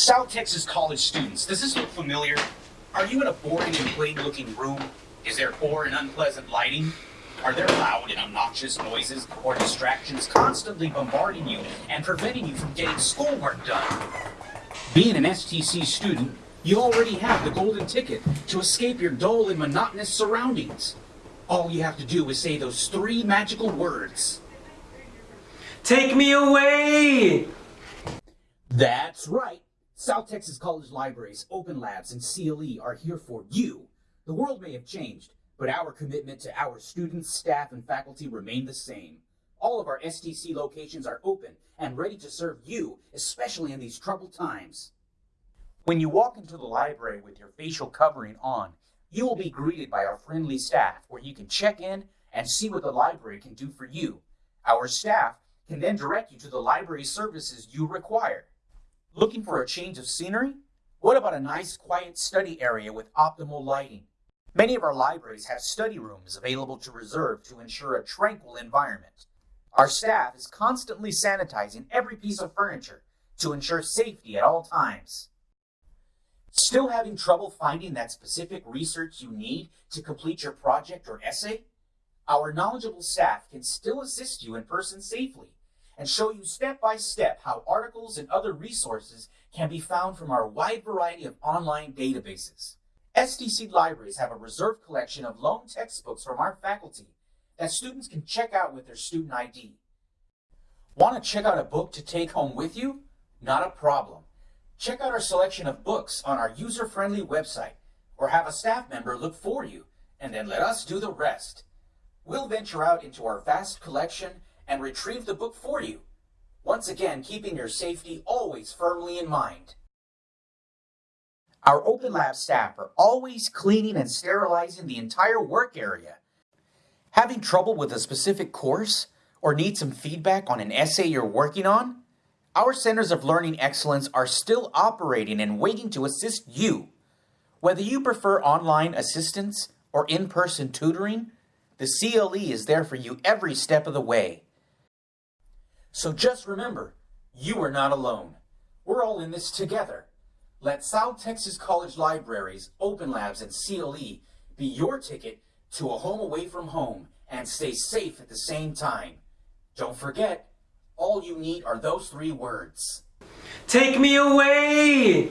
South Texas College students, does this look familiar? Are you in a boring and plain looking room? Is there poor and unpleasant lighting? Are there loud and obnoxious noises or distractions constantly bombarding you and preventing you from getting schoolwork done? Being an STC student, you already have the golden ticket to escape your dull and monotonous surroundings. All you have to do is say those three magical words. Take me away! That's right. South Texas College Libraries, Open Labs, and CLE are here for you. The world may have changed, but our commitment to our students, staff, and faculty remain the same. All of our STC locations are open and ready to serve you, especially in these troubled times. When you walk into the library with your facial covering on, you will be greeted by our friendly staff where you can check in and see what the library can do for you. Our staff can then direct you to the library services you require. Looking for a change of scenery? What about a nice quiet study area with optimal lighting? Many of our libraries have study rooms available to reserve to ensure a tranquil environment. Our staff is constantly sanitizing every piece of furniture to ensure safety at all times. Still having trouble finding that specific research you need to complete your project or essay? Our knowledgeable staff can still assist you in person safely and show you step by step how articles and other resources can be found from our wide variety of online databases. STC libraries have a reserved collection of loan textbooks from our faculty that students can check out with their student ID. Want to check out a book to take home with you? Not a problem. Check out our selection of books on our user-friendly website or have a staff member look for you and then let us do the rest. We'll venture out into our vast collection and retrieve the book for you. Once again, keeping your safety always firmly in mind. Our Open Lab staff are always cleaning and sterilizing the entire work area. Having trouble with a specific course or need some feedback on an essay you're working on? Our Centers of Learning Excellence are still operating and waiting to assist you. Whether you prefer online assistance or in-person tutoring, the CLE is there for you every step of the way. So just remember, you are not alone. We're all in this together. Let South Texas College Libraries, Open Labs, and CLE be your ticket to a home away from home and stay safe at the same time. Don't forget, all you need are those three words. Take me away!